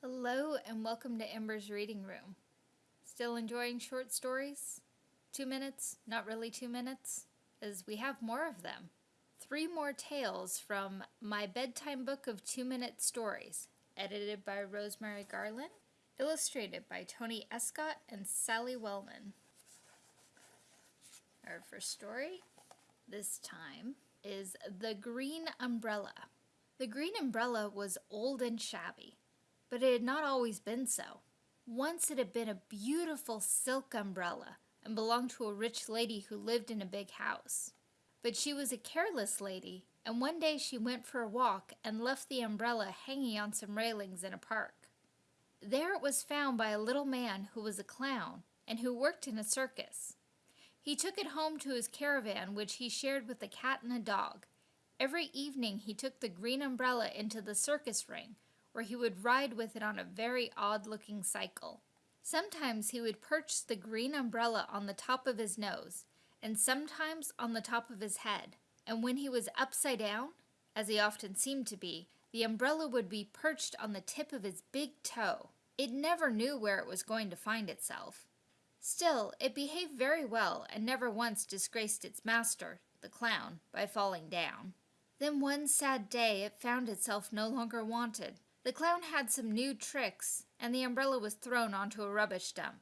Hello and welcome to Ember's Reading Room. Still enjoying short stories? Two minutes, not really two minutes, as we have more of them. Three more tales from My Bedtime Book of Two Minute Stories, edited by Rosemary Garland, illustrated by Tony Escott and Sally Wellman. Our first story, this time, is The Green Umbrella. The green umbrella was old and shabby, but it had not always been so. Once it had been a beautiful silk umbrella and belonged to a rich lady who lived in a big house. But she was a careless lady, and one day she went for a walk and left the umbrella hanging on some railings in a park. There it was found by a little man who was a clown and who worked in a circus. He took it home to his caravan, which he shared with a cat and a dog, Every evening he took the green umbrella into the circus ring, where he would ride with it on a very odd-looking cycle. Sometimes he would perch the green umbrella on the top of his nose, and sometimes on the top of his head. And when he was upside down, as he often seemed to be, the umbrella would be perched on the tip of his big toe. It never knew where it was going to find itself. Still, it behaved very well and never once disgraced its master, the clown, by falling down. Then one sad day it found itself no longer wanted. The clown had some new tricks, and the umbrella was thrown onto a rubbish dump.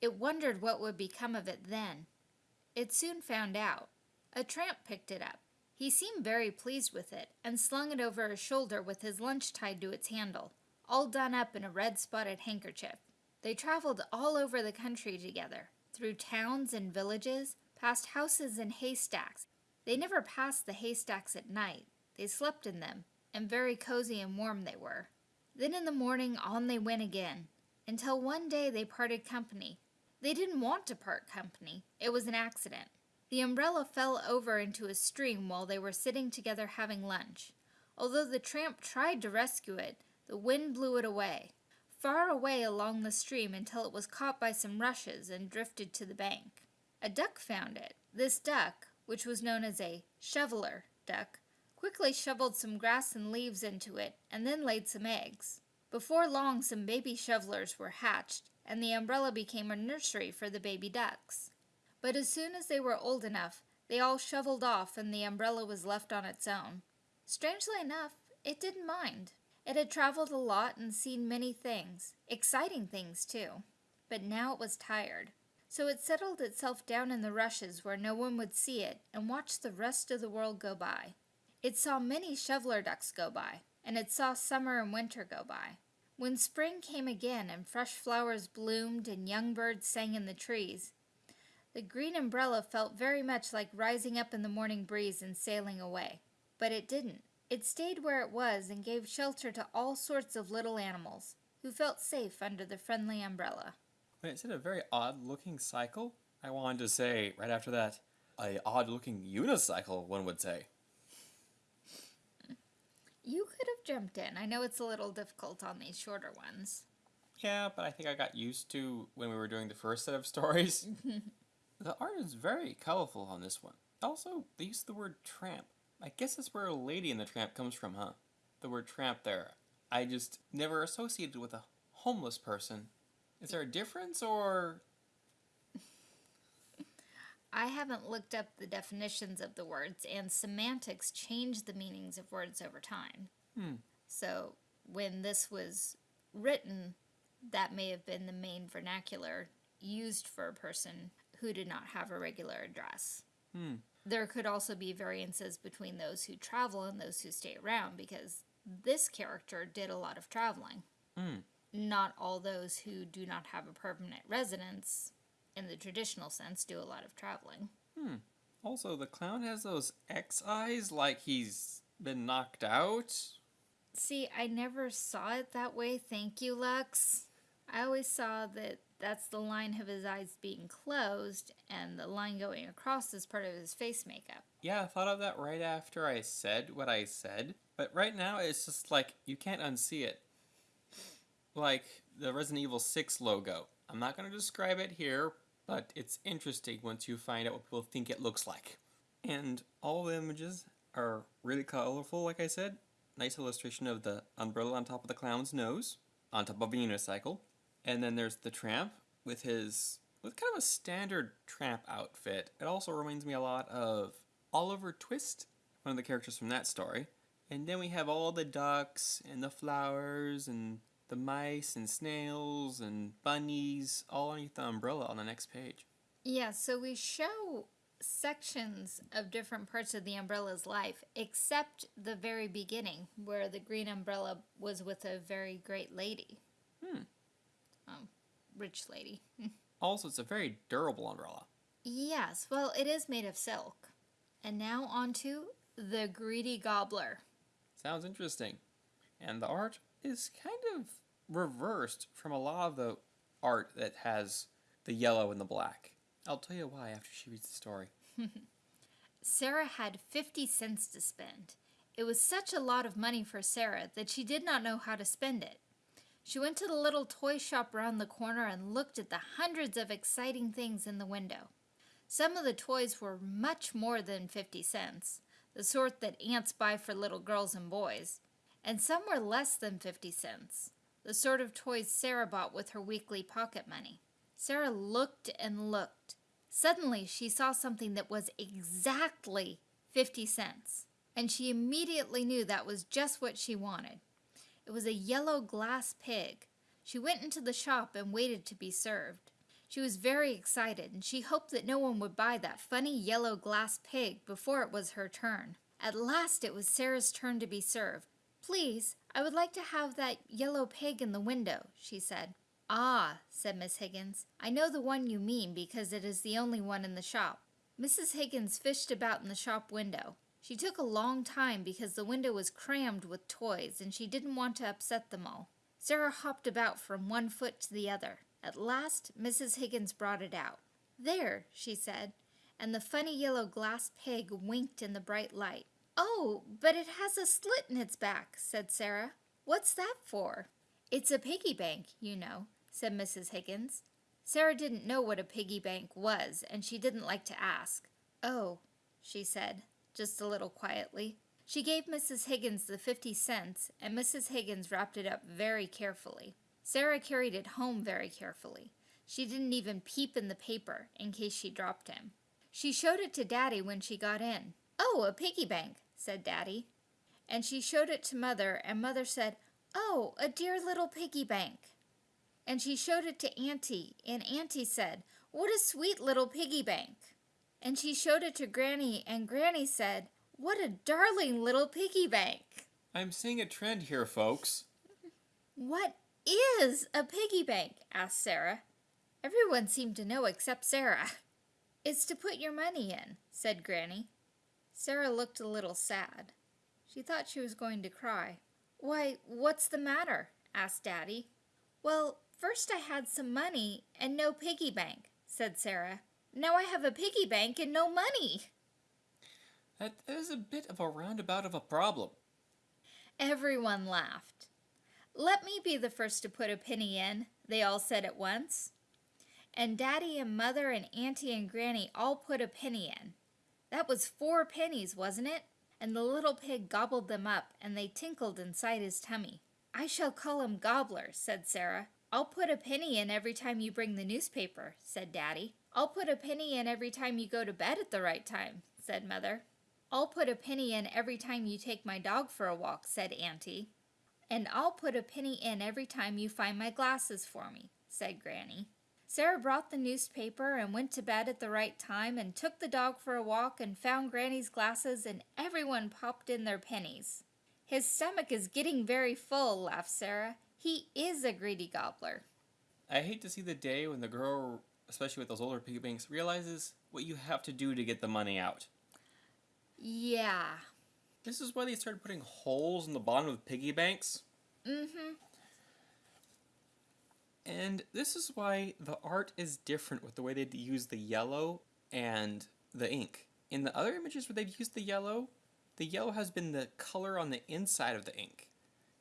It wondered what would become of it then. It soon found out. A tramp picked it up. He seemed very pleased with it, and slung it over his shoulder with his lunch tied to its handle, all done up in a red spotted handkerchief. They traveled all over the country together, through towns and villages, past houses and haystacks, they never passed the haystacks at night. They slept in them, and very cozy and warm they were. Then in the morning on they went again, until one day they parted company. They didn't want to part company. It was an accident. The umbrella fell over into a stream while they were sitting together having lunch. Although the tramp tried to rescue it, the wind blew it away, far away along the stream until it was caught by some rushes and drifted to the bank. A duck found it. This duck, which was known as a shoveler duck, quickly shoveled some grass and leaves into it and then laid some eggs. Before long some baby shovelers were hatched and the umbrella became a nursery for the baby ducks. But as soon as they were old enough, they all shoveled off and the umbrella was left on its own. Strangely enough, it didn't mind. It had traveled a lot and seen many things, exciting things too. But now it was tired. So it settled itself down in the rushes where no one would see it and watched the rest of the world go by. It saw many shoveler ducks go by, and it saw summer and winter go by. When spring came again and fresh flowers bloomed and young birds sang in the trees, the green umbrella felt very much like rising up in the morning breeze and sailing away. But it didn't. It stayed where it was and gave shelter to all sorts of little animals, who felt safe under the friendly umbrella. Wait, is it a very odd looking cycle? I wanted to say right after that, a odd looking unicycle, one would say. You could have jumped in. I know it's a little difficult on these shorter ones. Yeah, but I think I got used to when we were doing the first set of stories. the art is very colorful on this one. Also, they use the word tramp. I guess that's where a Lady in the Tramp comes from, huh? The word tramp there. I just never associated with a homeless person is there a difference or? I haven't looked up the definitions of the words, and semantics change the meanings of words over time. Hmm. So when this was written, that may have been the main vernacular used for a person who did not have a regular address. Hmm. There could also be variances between those who travel and those who stay around because this character did a lot of traveling. Hmm not all those who do not have a permanent residence, in the traditional sense, do a lot of traveling. Hmm. Also, the clown has those X eyes like he's been knocked out. See, I never saw it that way. Thank you, Lux. I always saw that that's the line of his eyes being closed and the line going across is part of his face makeup. Yeah, I thought of that right after I said what I said. But right now, it's just like you can't unsee it like the Resident Evil 6 logo. I'm not going to describe it here, but it's interesting once you find out what people think it looks like. And all the images are really colorful, like I said. Nice illustration of the umbrella on top of the clown's nose. on top of a unicycle. And then there's the tramp with his with kind of a standard tramp outfit. It also reminds me a lot of Oliver Twist, one of the characters from that story. And then we have all the ducks and the flowers and the mice and snails and bunnies all underneath the umbrella on the next page. Yeah, so we show sections of different parts of the umbrella's life, except the very beginning, where the green umbrella was with a very great lady. Hmm. Um, rich lady. Also, it's a very durable umbrella. yes, well, it is made of silk. And now on to the greedy gobbler. Sounds interesting. And the art is kind of reversed from a lot of the art that has the yellow and the black. I'll tell you why after she reads the story. Sarah had 50 cents to spend. It was such a lot of money for Sarah that she did not know how to spend it. She went to the little toy shop round the corner and looked at the hundreds of exciting things in the window. Some of the toys were much more than 50 cents, the sort that aunts buy for little girls and boys, and some were less than 50 cents, the sort of toys Sarah bought with her weekly pocket money. Sarah looked and looked. Suddenly, she saw something that was exactly 50 cents, and she immediately knew that was just what she wanted. It was a yellow glass pig. She went into the shop and waited to be served. She was very excited, and she hoped that no one would buy that funny yellow glass pig before it was her turn. At last, it was Sarah's turn to be served. Please, I would like to have that yellow pig in the window, she said. Ah, said Miss Higgins, I know the one you mean because it is the only one in the shop. Mrs. Higgins fished about in the shop window. She took a long time because the window was crammed with toys and she didn't want to upset them all. Sarah hopped about from one foot to the other. At last, Mrs. Higgins brought it out. There, she said, and the funny yellow glass pig winked in the bright light. Oh, but it has a slit in its back, said Sarah. What's that for? It's a piggy bank, you know, said Mrs. Higgins. Sarah didn't know what a piggy bank was, and she didn't like to ask. Oh, she said, just a little quietly. She gave Mrs. Higgins the fifty cents, and Mrs. Higgins wrapped it up very carefully. Sarah carried it home very carefully. She didn't even peep in the paper in case she dropped him. She showed it to Daddy when she got in. Oh, a piggy bank, said Daddy. And she showed it to Mother, and Mother said, Oh, a dear little piggy bank. And she showed it to Auntie, and Auntie said, What a sweet little piggy bank. And she showed it to Granny, and Granny said, What a darling little piggy bank. I'm seeing a trend here, folks. What is a piggy bank? asked Sarah. Everyone seemed to know except Sarah. It's to put your money in, said Granny. Sarah looked a little sad. She thought she was going to cry. Why, what's the matter? asked Daddy. Well, first I had some money and no piggy bank, said Sarah. Now I have a piggy bank and no money. That is a bit of a roundabout of a problem. Everyone laughed. Let me be the first to put a penny in, they all said at once. And Daddy and Mother and Auntie and Granny all put a penny in. That was four pennies, wasn't it? And the little pig gobbled them up, and they tinkled inside his tummy. I shall call him Gobbler, said Sarah. I'll put a penny in every time you bring the newspaper, said Daddy. I'll put a penny in every time you go to bed at the right time, said Mother. I'll put a penny in every time you take my dog for a walk, said Auntie. And I'll put a penny in every time you find my glasses for me, said Granny. Sarah brought the newspaper and went to bed at the right time and took the dog for a walk and found Granny's glasses and everyone popped in their pennies. His stomach is getting very full, laughed Sarah. He is a greedy gobbler. I hate to see the day when the girl, especially with those older piggy banks, realizes what you have to do to get the money out. Yeah. This is why they started putting holes in the bottom of piggy banks. Mm-hmm. And this is why the art is different with the way they use the yellow and the ink. In the other images where they've used the yellow, the yellow has been the color on the inside of the ink.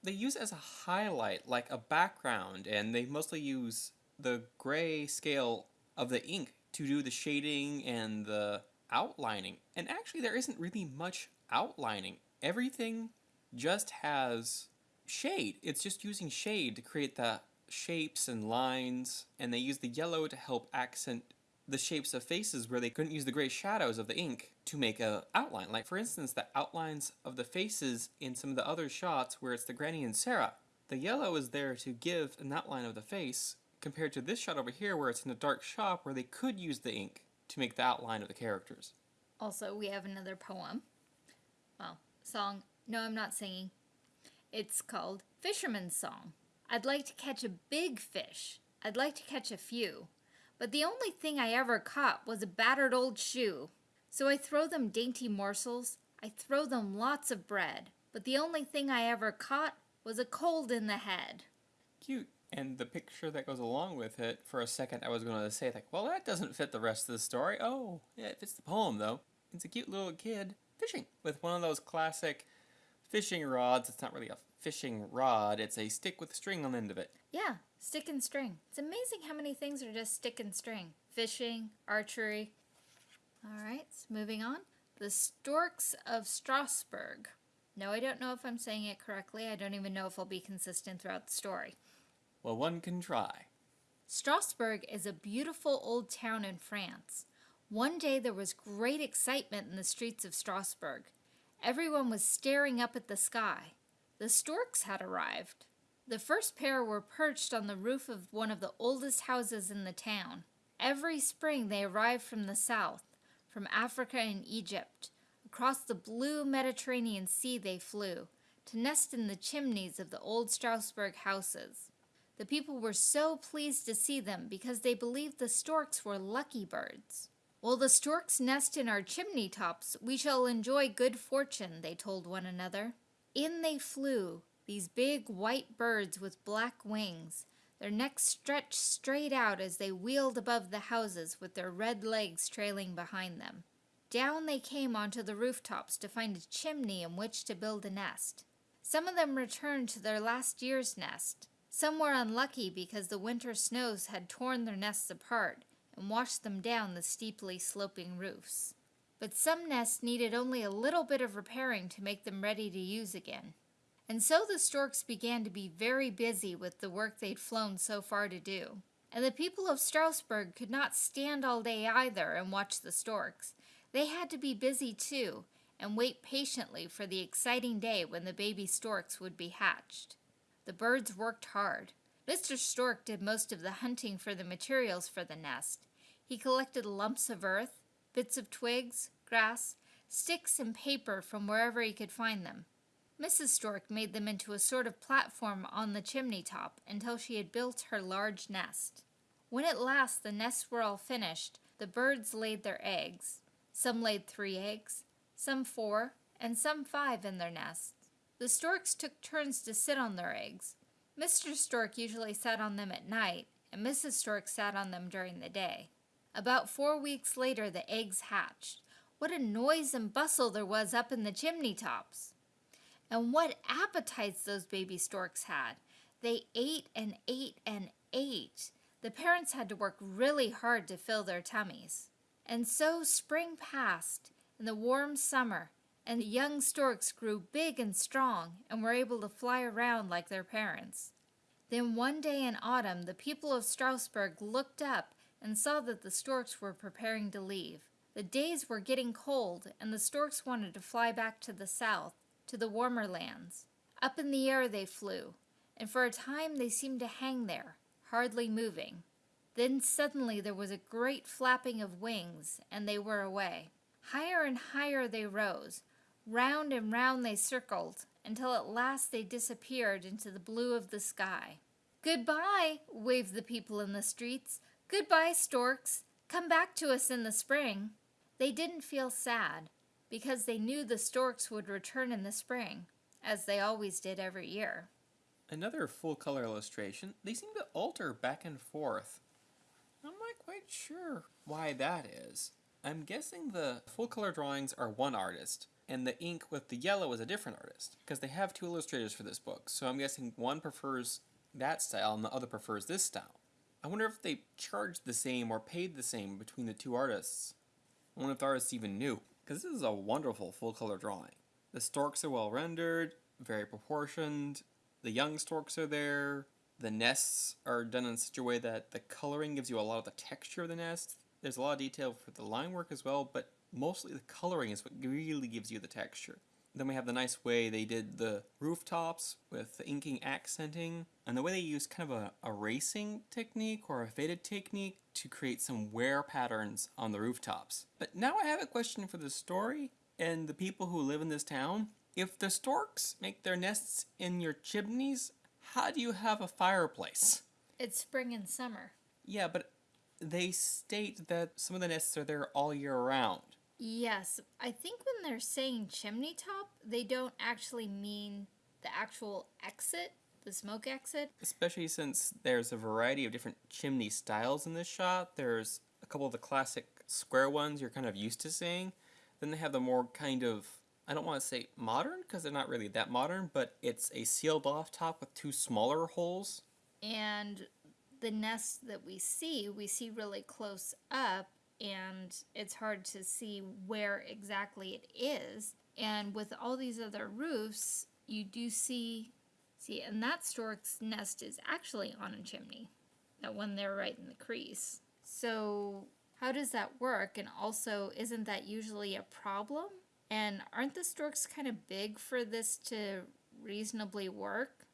They use it as a highlight, like a background, and they mostly use the gray scale of the ink to do the shading and the outlining. And actually, there isn't really much outlining. Everything just has shade. It's just using shade to create the shapes and lines, and they use the yellow to help accent the shapes of faces where they couldn't use the gray shadows of the ink to make a outline. Like for instance, the outlines of the faces in some of the other shots where it's the Granny and Sarah. The yellow is there to give an outline of the face compared to this shot over here where it's in a dark shop where they could use the ink to make the outline of the characters. Also, we have another poem. Well, song. No, I'm not singing. It's called Fisherman's Song. I'd like to catch a big fish. I'd like to catch a few. But the only thing I ever caught was a battered old shoe. So I throw them dainty morsels. I throw them lots of bread. But the only thing I ever caught was a cold in the head. Cute. And the picture that goes along with it, for a second I was going to say, like, well, that doesn't fit the rest of the story. Oh, yeah, it fits the poem, though. It's a cute little kid fishing with one of those classic fishing rods. It's not really a fishing rod, it's a stick with a string on the end of it. Yeah, stick and string. It's amazing how many things are just stick and string. Fishing, archery. All right, so moving on. The Storks of Strasbourg. No, I don't know if I'm saying it correctly. I don't even know if I'll be consistent throughout the story. Well, one can try. Strasbourg is a beautiful old town in France. One day there was great excitement in the streets of Strasbourg. Everyone was staring up at the sky. The storks had arrived. The first pair were perched on the roof of one of the oldest houses in the town. Every spring they arrived from the south, from Africa and Egypt. Across the blue Mediterranean Sea they flew, to nest in the chimneys of the old Strasbourg houses. The people were so pleased to see them because they believed the storks were lucky birds. While the storks nest in our chimney tops, we shall enjoy good fortune, they told one another. In they flew, these big white birds with black wings, their necks stretched straight out as they wheeled above the houses with their red legs trailing behind them. Down they came onto the rooftops to find a chimney in which to build a nest. Some of them returned to their last year's nest, some were unlucky because the winter snows had torn their nests apart and washed them down the steeply sloping roofs. But some nests needed only a little bit of repairing to make them ready to use again. And so the storks began to be very busy with the work they'd flown so far to do. And the people of Strasbourg could not stand all day either and watch the storks. They had to be busy too and wait patiently for the exciting day when the baby storks would be hatched. The birds worked hard. Mr. Stork did most of the hunting for the materials for the nest. He collected lumps of earth, bits of twigs, grass, sticks, and paper from wherever he could find them. Mrs. Stork made them into a sort of platform on the chimney top until she had built her large nest. When at last the nests were all finished, the birds laid their eggs. Some laid three eggs, some four, and some five in their nests. The storks took turns to sit on their eggs. Mr. Stork usually sat on them at night, and Mrs. Stork sat on them during the day. About four weeks later, the eggs hatched. What a noise and bustle there was up in the chimney tops! And what appetites those baby storks had! They ate and ate and ate. The parents had to work really hard to fill their tummies. And so spring passed, and the warm summer, and the young storks grew big and strong and were able to fly around like their parents. Then one day in autumn, the people of Strasbourg looked up and saw that the storks were preparing to leave. The days were getting cold, and the storks wanted to fly back to the south, to the warmer lands. Up in the air they flew, and for a time they seemed to hang there, hardly moving. Then suddenly there was a great flapping of wings, and they were away. Higher and higher they rose, Round and round they circled, until at last they disappeared into the blue of the sky. Goodbye, waved the people in the streets. Goodbye, storks. Come back to us in the spring. They didn't feel sad, because they knew the storks would return in the spring, as they always did every year. Another full color illustration, they seem to alter back and forth. I'm not quite sure why that is. I'm guessing the full color drawings are one artist, and the ink with the yellow is a different artist because they have two illustrators for this book. So I'm guessing one prefers that style and the other prefers this style. I wonder if they charged the same or paid the same between the two artists. I wonder if the artists even knew because this is a wonderful full color drawing. The storks are well rendered, very proportioned. the young storks are there. The nests are done in such a way that the coloring gives you a lot of the texture of the nest. There's a lot of detail for the line work as well, but mostly the coloring is what really gives you the texture. Then we have the nice way they did the rooftops with the inking accenting, and the way they use kind of a erasing technique or a faded technique to create some wear patterns on the rooftops. But now I have a question for the story and the people who live in this town. If the storks make their nests in your chimneys, how do you have a fireplace? It's spring and summer. Yeah, but they state that some of the nests are there all year round. Yes, I think when they're saying chimney top, they don't actually mean the actual exit, the smoke exit. Especially since there's a variety of different chimney styles in this shot. There's a couple of the classic square ones you're kind of used to seeing. Then they have the more kind of, I don't want to say modern because they're not really that modern, but it's a sealed off top with two smaller holes. And the nest that we see, we see really close up and it's hard to see where exactly it is. And with all these other roofs, you do see, see, and that stork's nest is actually on a chimney, that one there right in the crease. So how does that work? And also, isn't that usually a problem? And aren't the storks kind of big for this to reasonably work?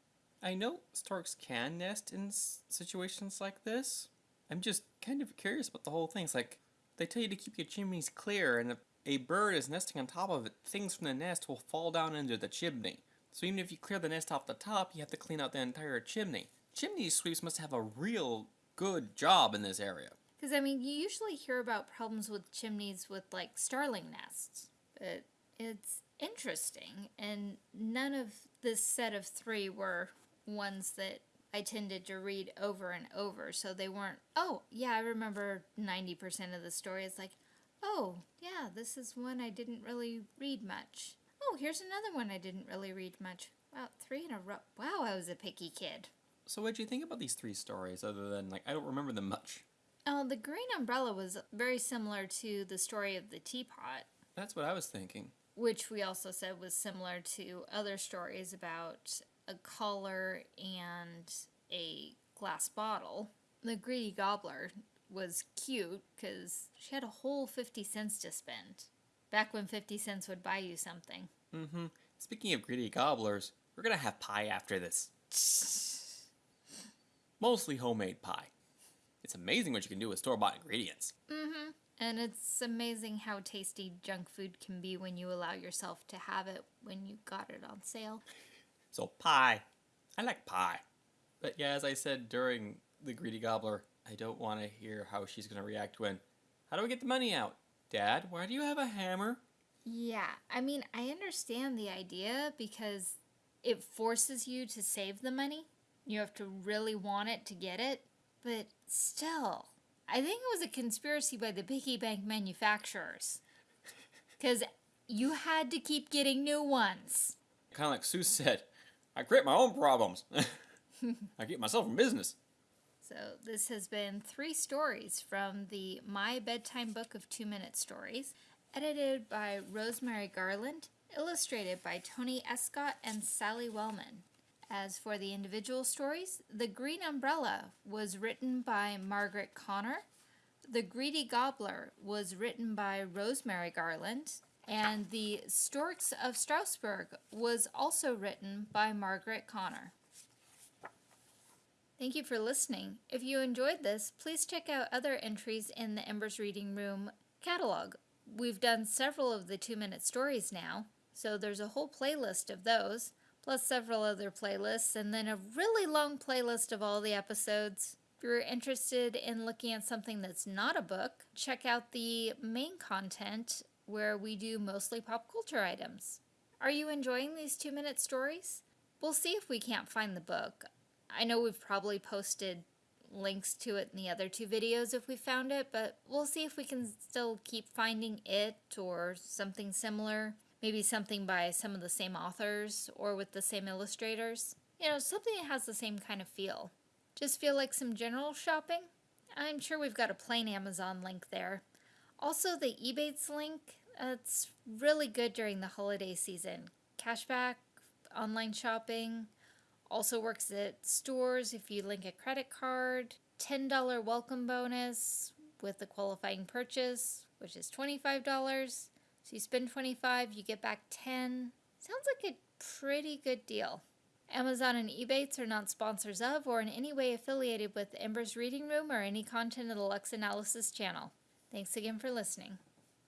I know storks can nest in situations like this. I'm just kind of curious about the whole thing. It's like, they tell you to keep your chimneys clear, and if a bird is nesting on top of it, things from the nest will fall down into the chimney. So even if you clear the nest off the top, you have to clean out the entire chimney. Chimney sweeps must have a real good job in this area. Because, I mean, you usually hear about problems with chimneys with, like, starling nests. But it's interesting, and none of this set of three were ones that I tended to read over and over. So they weren't, oh, yeah, I remember 90% of the story. It's like, oh, yeah, this is one I didn't really read much. Oh, here's another one I didn't really read much. Wow, three in a row. Wow, I was a picky kid. So what did you think about these three stories other than, like, I don't remember them much? Oh, the green umbrella was very similar to the story of the teapot. That's what I was thinking. Which we also said was similar to other stories about a collar and a glass bottle. The greedy gobbler was cute because she had a whole 50 cents to spend. Back when 50 cents would buy you something. Mm-hmm. Speaking of greedy gobblers, we're gonna have pie after this. Mostly homemade pie. It's amazing what you can do with store-bought ingredients. Mm-hmm. And it's amazing how tasty junk food can be when you allow yourself to have it when you got it on sale. So pie. I like pie. But yeah, as I said during the Greedy Gobbler, I don't want to hear how she's going to react when, how do I get the money out? Dad, why do you have a hammer? Yeah, I mean, I understand the idea because it forces you to save the money. You have to really want it to get it. But still, I think it was a conspiracy by the piggy bank manufacturers. Because you had to keep getting new ones. Kind of like Sue said, I create my own problems. I get myself in business. So this has been three stories from the My Bedtime Book of Two Minute Stories, edited by Rosemary Garland, illustrated by Tony Escott and Sally Wellman. As for the individual stories, The Green Umbrella was written by Margaret Connor. The Greedy Gobbler was written by Rosemary Garland. And The Storks of Strasbourg was also written by Margaret Connor. Thank you for listening. If you enjoyed this, please check out other entries in the Embers Reading Room catalog. We've done several of the two minute stories now, so there's a whole playlist of those, plus several other playlists, and then a really long playlist of all the episodes. If you're interested in looking at something that's not a book, check out the main content where we do mostly pop culture items. Are you enjoying these two minute stories? We'll see if we can't find the book. I know we've probably posted links to it in the other two videos if we found it, but we'll see if we can still keep finding it or something similar. Maybe something by some of the same authors or with the same illustrators. You know, something that has the same kind of feel. Just feel like some general shopping? I'm sure we've got a plain Amazon link there. Also, the Ebates link, it's really good during the holiday season. Cashback, online shopping, Also works at stores if you link a credit card. $10 welcome bonus with the qualifying purchase, which is $25. So you spend 25, you get back 10. Sounds like a pretty good deal. Amazon and Ebates are not sponsors of or in any way affiliated with Ember's Reading Room or any content of the Lux Analysis channel. Thanks again for listening.